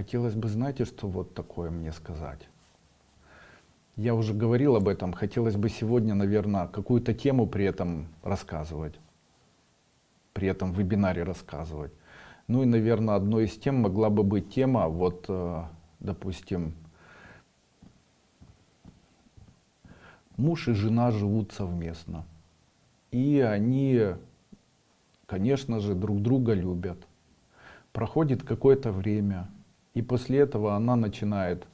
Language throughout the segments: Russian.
Хотелось бы, знаете, что вот такое мне сказать? Я уже говорил об этом, хотелось бы сегодня, наверное, какую-то тему при этом рассказывать, при этом вебинаре рассказывать. Ну и, наверное, одной из тем могла бы быть тема, вот, э, допустим, муж и жена живут совместно. И они, конечно же, друг друга любят. Проходит какое-то время, и после этого она начинает,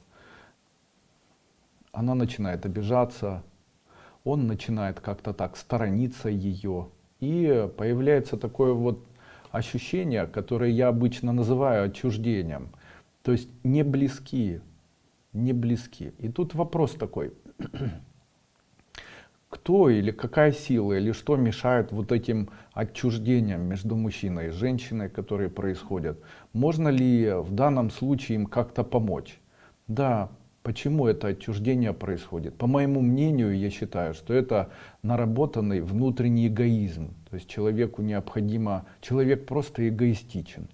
она начинает обижаться, он начинает как-то так сторониться ее. И появляется такое вот ощущение, которое я обычно называю отчуждением. То есть не близки, не близки. И тут вопрос такой, кто или какая сила или что мешает вот этим отчуждениям между мужчиной и женщиной, которые происходят. Можно ли в данном случае им как-то помочь? Да, почему это отчуждение происходит? По моему мнению, я считаю, что это наработанный внутренний эгоизм. То есть человеку необходимо, человек просто эгоистичен.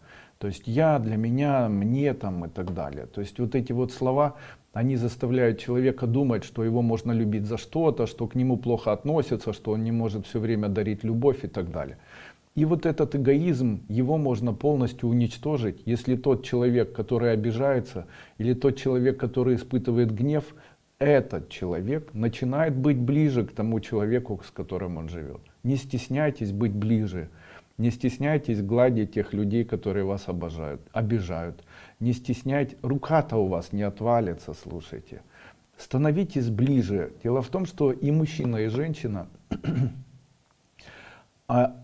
То есть я, для меня, мне там и так далее. То есть вот эти вот слова, они заставляют человека думать, что его можно любить за что-то, что к нему плохо относятся, что он не может все время дарить любовь и так далее. И вот этот эгоизм, его можно полностью уничтожить, если тот человек, который обижается, или тот человек, который испытывает гнев, этот человек начинает быть ближе к тому человеку, с которым он живет. Не стесняйтесь быть ближе. Не стесняйтесь гладить тех людей, которые вас обожают, обижают. Не стесняйтесь, рука-то у вас не отвалится, слушайте. Становитесь ближе. Дело в том, что и мужчина, и женщина, а,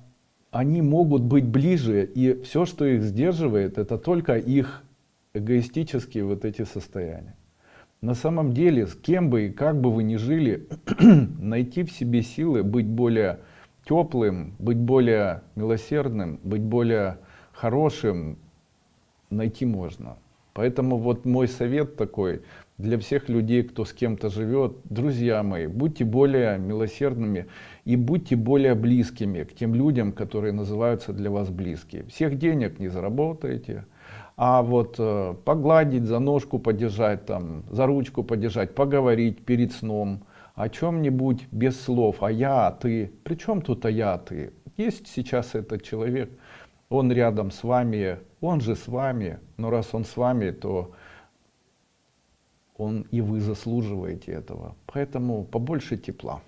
они могут быть ближе, и все, что их сдерживает, это только их эгоистические вот эти состояния. На самом деле, с кем бы и как бы вы ни жили, найти в себе силы быть более теплым, быть более милосердным, быть более хорошим найти можно. Поэтому вот мой совет такой для всех людей, кто с кем-то живет, друзья мои, будьте более милосердными и будьте более близкими к тем людям, которые называются для вас близкие. Всех денег не заработаете, а вот э, погладить, за ножку подержать, там, за ручку подержать, поговорить перед сном, о чем-нибудь без слов, а я, а ты. Причем тут а я, а ты? Есть сейчас этот человек, он рядом с вами, он же с вами, но раз он с вами, то он и вы заслуживаете этого. Поэтому побольше тепла.